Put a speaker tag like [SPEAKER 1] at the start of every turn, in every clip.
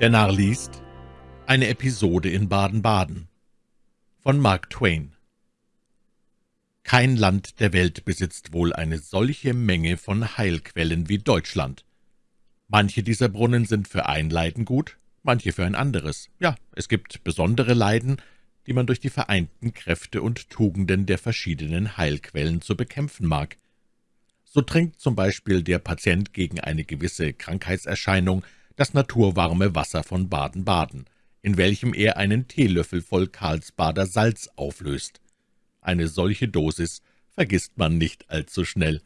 [SPEAKER 1] Der Narr liest Eine Episode in Baden-Baden von Mark Twain Kein Land der Welt besitzt wohl eine solche Menge von Heilquellen wie Deutschland. Manche dieser Brunnen sind für ein Leiden gut, manche für ein anderes. Ja, es gibt besondere Leiden, die man durch die vereinten Kräfte und Tugenden der verschiedenen Heilquellen zu bekämpfen mag. So trinkt zum Beispiel der Patient gegen eine gewisse Krankheitserscheinung das naturwarme Wasser von Baden-Baden, in welchem er einen Teelöffel voll Karlsbader Salz auflöst. Eine solche Dosis vergisst man nicht allzu schnell.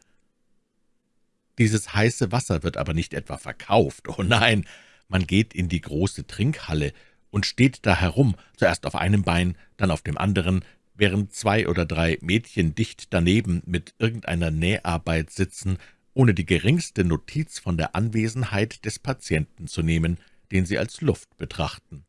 [SPEAKER 1] Dieses heiße Wasser wird aber nicht etwa verkauft, oh nein, man geht in die große Trinkhalle und steht da herum, zuerst auf einem Bein, dann auf dem anderen, während zwei oder drei Mädchen dicht daneben mit irgendeiner Näharbeit sitzen ohne die geringste Notiz von der Anwesenheit des Patienten zu nehmen, den sie als Luft betrachten.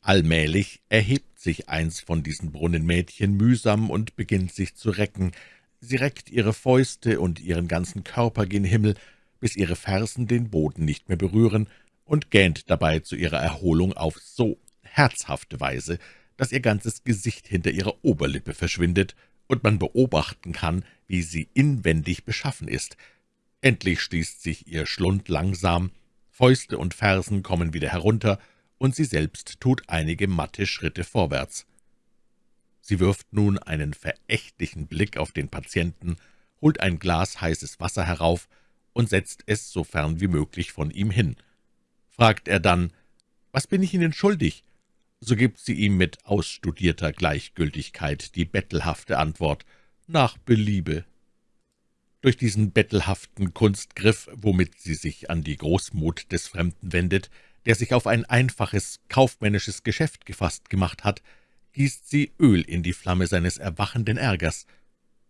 [SPEAKER 1] Allmählich erhebt sich eins von diesen Brunnenmädchen mühsam und beginnt sich zu recken. Sie reckt ihre Fäuste und ihren ganzen Körper gen Himmel, bis ihre Fersen den Boden nicht mehr berühren, und gähnt dabei zu ihrer Erholung auf so herzhafte Weise, dass ihr ganzes Gesicht hinter ihrer Oberlippe verschwindet und man beobachten kann, wie sie inwendig beschaffen ist. Endlich schließt sich ihr Schlund langsam, Fäuste und Fersen kommen wieder herunter, und sie selbst tut einige matte Schritte vorwärts. Sie wirft nun einen verächtlichen Blick auf den Patienten, holt ein Glas heißes Wasser herauf und setzt es so fern wie möglich von ihm hin. Fragt er dann, »Was bin ich Ihnen schuldig?« so gibt sie ihm mit ausstudierter Gleichgültigkeit die bettelhafte Antwort, »Nach Beliebe«. Durch diesen bettelhaften Kunstgriff, womit sie sich an die Großmut des Fremden wendet, der sich auf ein einfaches, kaufmännisches Geschäft gefasst gemacht hat, gießt sie Öl in die Flamme seines erwachenden Ärgers.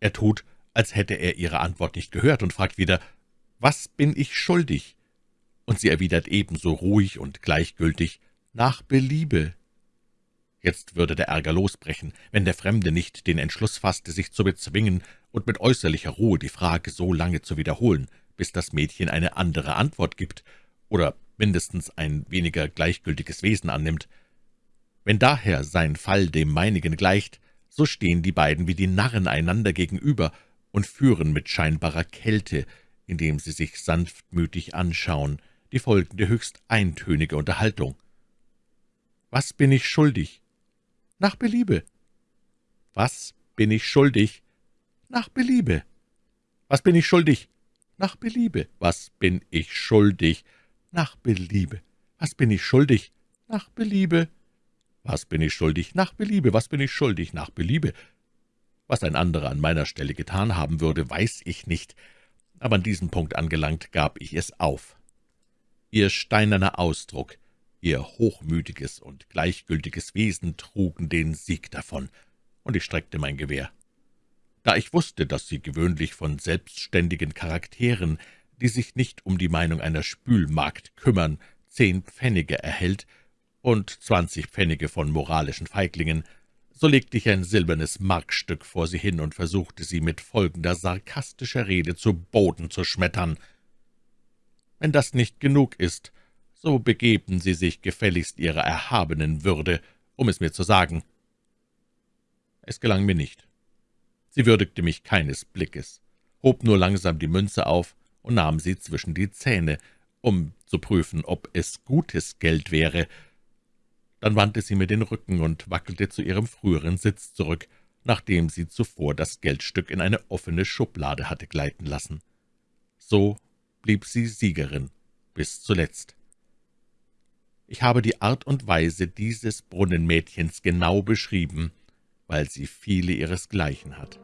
[SPEAKER 1] Er tut, als hätte er ihre Antwort nicht gehört und fragt wieder, »Was bin ich schuldig?« Und sie erwidert ebenso ruhig und gleichgültig, »Nach Beliebe«. Jetzt würde der Ärger losbrechen, wenn der Fremde nicht den Entschluss fasste, sich zu bezwingen und mit äußerlicher Ruhe die Frage so lange zu wiederholen, bis das Mädchen eine andere Antwort gibt oder mindestens ein weniger gleichgültiges Wesen annimmt. Wenn daher sein Fall dem meinigen gleicht, so stehen die beiden wie die Narren einander gegenüber und führen mit scheinbarer Kälte, indem sie sich sanftmütig anschauen, die folgende höchst eintönige Unterhaltung. »Was bin ich schuldig?« »Nach Beliebe.« »Was bin ich schuldig?« »Nach Beliebe.« »Was bin ich schuldig?« »Nach Beliebe.« »Was bin ich schuldig?« »Nach Beliebe.« »Was bin ich schuldig?« »Nach Beliebe.« »Was bin ich schuldig?« »Nach Beliebe.« »Was bin ich schuldig?« »Nach Beliebe.« Was ein anderer an meiner Stelle getan haben würde, weiß ich nicht, aber an diesem Punkt angelangt, gab ich es auf. Ihr steinerner Ausdruck, Ihr hochmütiges und gleichgültiges Wesen trugen den Sieg davon, und ich streckte mein Gewehr. Da ich wusste, dass sie gewöhnlich von selbstständigen Charakteren, die sich nicht um die Meinung einer Spülmagd kümmern, zehn Pfennige erhält und zwanzig Pfennige von moralischen Feiglingen, so legte ich ein silbernes Markstück vor sie hin und versuchte sie mit folgender sarkastischer Rede zu Boden zu schmettern. »Wenn das nicht genug ist, so begeben Sie sich gefälligst Ihrer erhabenen Würde, um es mir zu sagen.« Es gelang mir nicht. Sie würdigte mich keines Blickes, hob nur langsam die Münze auf und nahm sie zwischen die Zähne, um zu prüfen, ob es gutes Geld wäre. Dann wandte sie mir den Rücken und wackelte zu ihrem früheren Sitz zurück, nachdem sie zuvor das Geldstück in eine offene Schublade hatte gleiten lassen. So blieb sie Siegerin bis zuletzt. Ich habe die Art und Weise dieses Brunnenmädchens genau beschrieben, weil sie viele ihresgleichen hat.